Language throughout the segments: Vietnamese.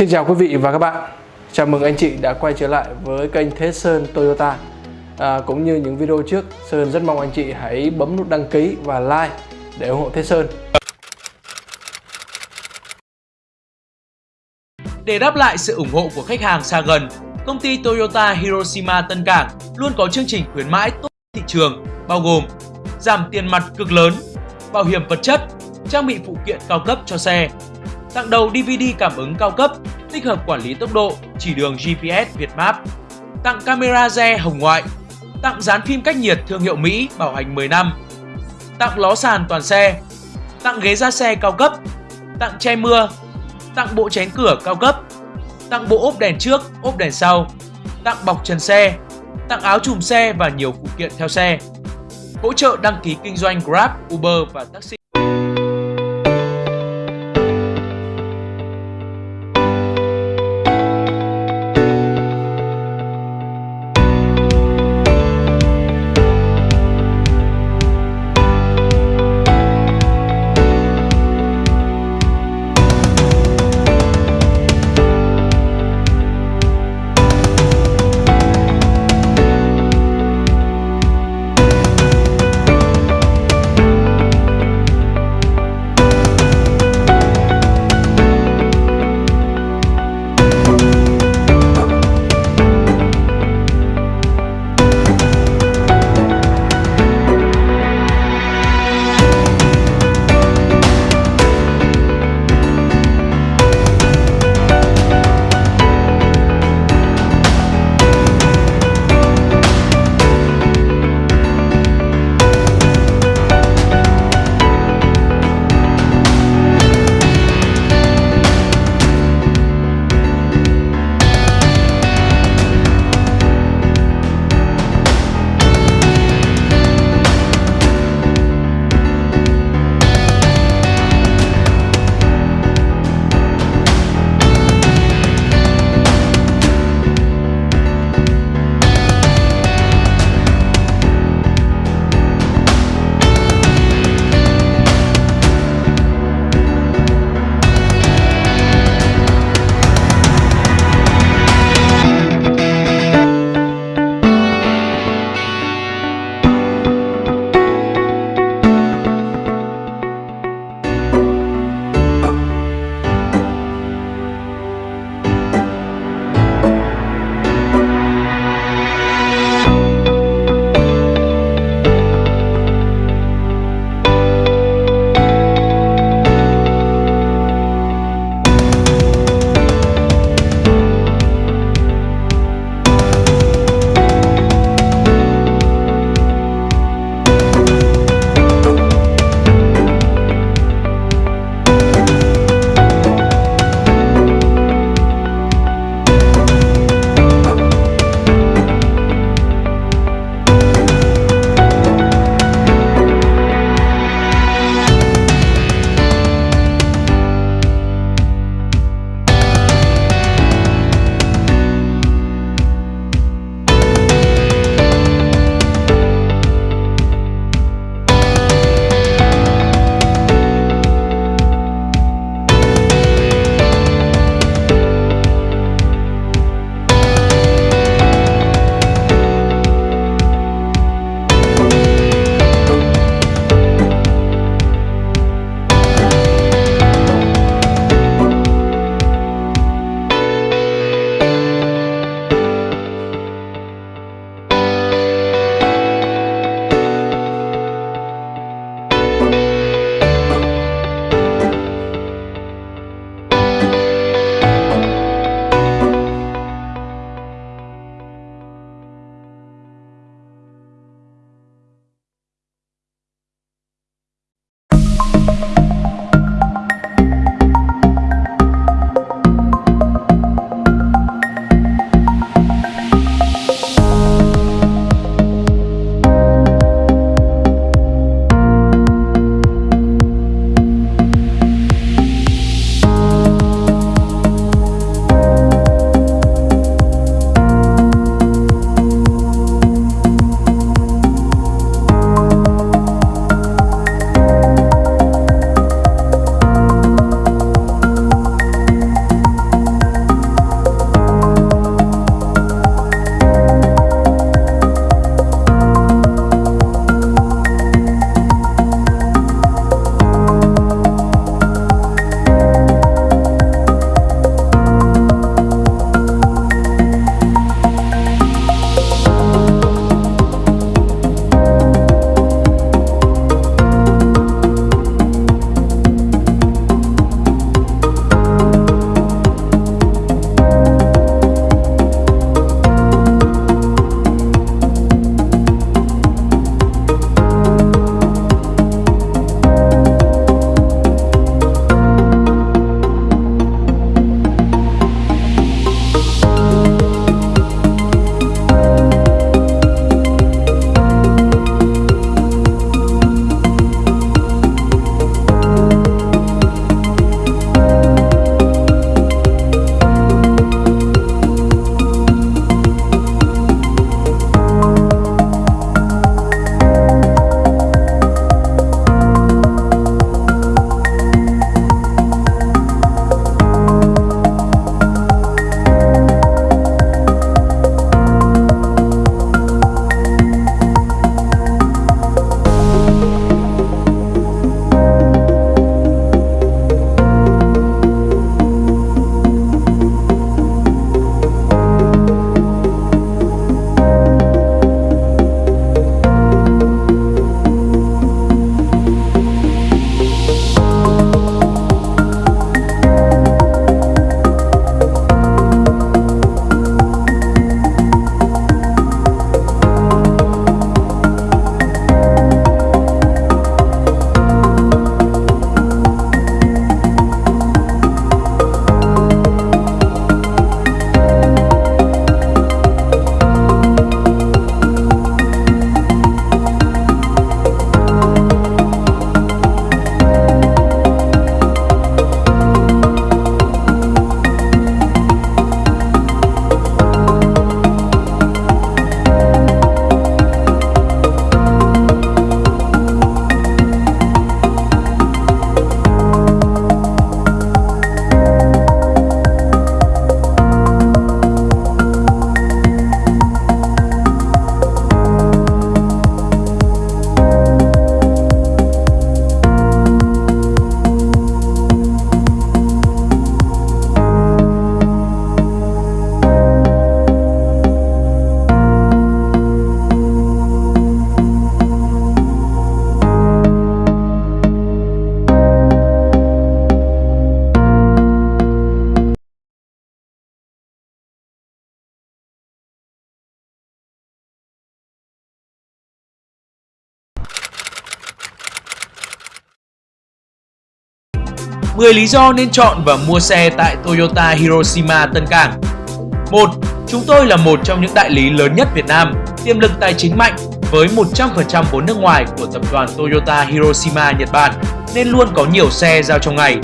Xin chào quý vị và các bạn. Chào mừng anh chị đã quay trở lại với kênh Thế Sơn Toyota. À, Cũng như những video trước Sơn rất mong anh chị hãy bấm nút đăng ký và like để ủng hộ Thế Sơn. Để đáp lại sự ủng hộ của khách hàng xa gần, công ty Toyota Hiroshima Tân Cảng luôn có chương trình khuyến mãi tốt thị trường bao gồm giảm tiền mặt cực lớn, bảo hiểm vật chất, trang bị phụ kiện cao cấp cho xe, tặng đầu DVD cảm ứng cao cấp, tích hợp quản lý tốc độ, chỉ đường GPS Việt Map, tặng camera re hồng ngoại, tặng dán phim cách nhiệt thương hiệu Mỹ bảo hành 10 năm, tặng ló sàn toàn xe, tặng ghế da xe cao cấp, tặng che mưa, tặng bộ chén cửa cao cấp, tặng bộ ốp đèn trước, ốp đèn sau, tặng bọc trần xe, tặng áo chùm xe và nhiều phụ kiện theo xe. Hỗ trợ đăng ký kinh doanh Grab, Uber và taxi. 10 lý do nên chọn và mua xe tại Toyota Hiroshima Tân Cảng 1. Chúng tôi là một trong những đại lý lớn nhất Việt Nam, tiềm lực tài chính mạnh với 100% vốn nước ngoài của tập đoàn Toyota Hiroshima Nhật Bản nên luôn có nhiều xe giao trong ngày.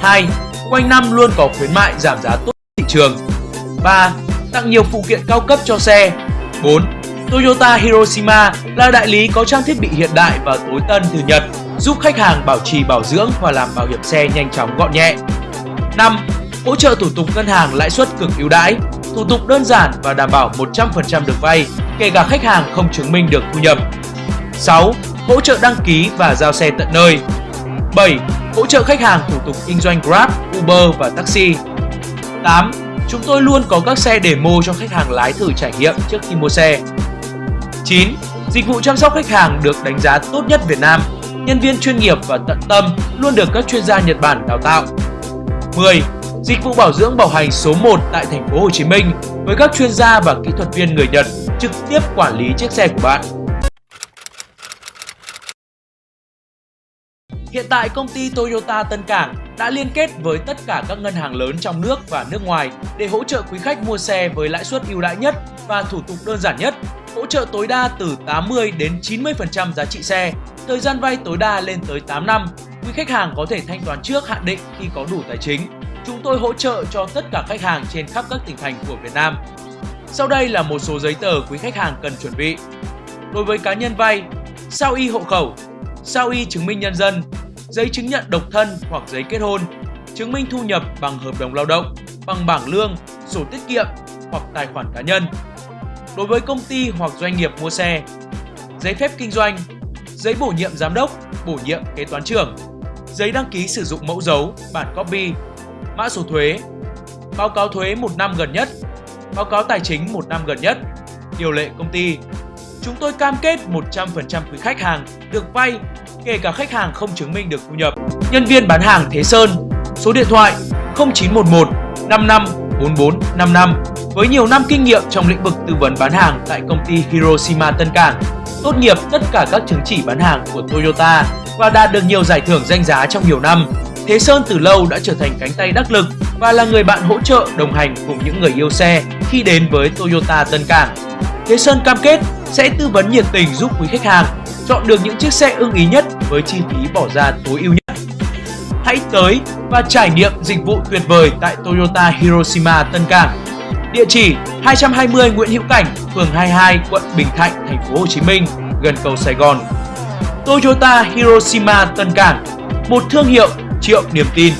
2. Quanh năm luôn có khuyến mại giảm giá tốt thị trường. 3. Tặng nhiều phụ kiện cao cấp cho xe. 4. Toyota Hiroshima là đại lý có trang thiết bị hiện đại và tối tân từ Nhật, giúp khách hàng bảo trì bảo dưỡng và làm bảo hiểm xe nhanh chóng gọn nhẹ. 5. Hỗ trợ thủ tục ngân hàng lãi suất cực ưu đãi, thủ tục đơn giản và đảm bảo 100% được vay, kể cả khách hàng không chứng minh được thu nhập. 6. Hỗ trợ đăng ký và giao xe tận nơi. 7. Hỗ trợ khách hàng thủ tục kinh doanh Grab, Uber và taxi. 8. Chúng tôi luôn có các xe demo cho khách hàng lái thử trải nghiệm trước khi mua xe. 9. Dịch vụ chăm sóc khách hàng được đánh giá tốt nhất Việt Nam. Nhân viên chuyên nghiệp và tận tâm luôn được các chuyên gia Nhật Bản đào tạo. 10. Dịch vụ bảo dưỡng bảo hành số 1 tại thành phố Hồ Chí Minh với các chuyên gia và kỹ thuật viên người Nhật trực tiếp quản lý chiếc xe của bạn. Hiện tại công ty Toyota Tân Cảng đã liên kết với tất cả các ngân hàng lớn trong nước và nước ngoài để hỗ trợ quý khách mua xe với lãi suất ưu đãi nhất và thủ tục đơn giản nhất, hỗ trợ tối đa từ 80 đến 90% giá trị xe, thời gian vay tối đa lên tới 8 năm. Quý khách hàng có thể thanh toán trước hạn định khi có đủ tài chính. Chúng tôi hỗ trợ cho tất cả khách hàng trên khắp các tỉnh thành của Việt Nam. Sau đây là một số giấy tờ quý khách hàng cần chuẩn bị. Đối với cá nhân vay, sao y hộ khẩu, sao y chứng minh nhân dân, giấy chứng nhận độc thân hoặc giấy kết hôn, chứng minh thu nhập bằng hợp đồng lao động, bằng bảng lương, sổ tiết kiệm hoặc tài khoản cá nhân. Đối với công ty hoặc doanh nghiệp mua xe, giấy phép kinh doanh, giấy bổ nhiệm giám đốc, bổ nhiệm kế toán trưởng, giấy đăng ký sử dụng mẫu dấu, bản copy, mã số thuế, báo cáo thuế một năm gần nhất, báo cáo tài chính một năm gần nhất, điều lệ công ty. Chúng tôi cam kết 100% quý khách hàng được vay kể cả khách hàng không chứng minh được thu nhập. Nhân viên bán hàng Thế Sơn, số điện thoại 0911 55 44 55 với nhiều năm kinh nghiệm trong lĩnh vực tư vấn bán hàng tại công ty Hiroshima Tân Cảng, tốt nghiệp tất cả các chứng chỉ bán hàng của Toyota và đạt được nhiều giải thưởng danh giá trong nhiều năm. Thế Sơn từ lâu đã trở thành cánh tay đắc lực và là người bạn hỗ trợ đồng hành cùng những người yêu xe khi đến với Toyota Tân Cảng. Thế Sơn cam kết sẽ tư vấn nhiệt tình giúp quý khách hàng chọn được những chiếc xe ưng ý nhất với chi phí bỏ ra tối ưu nhất. Hãy tới và trải nghiệm dịch vụ tuyệt vời tại Toyota Hiroshima Tân Cảng. Địa chỉ 220 Nguyễn Hữu Cảnh, phường 22, quận Bình Thạnh, thành phố Hồ Chí Minh, gần cầu Sài Gòn. Toyota Hiroshima Tân Cảng, một thương hiệu triệu niềm tin.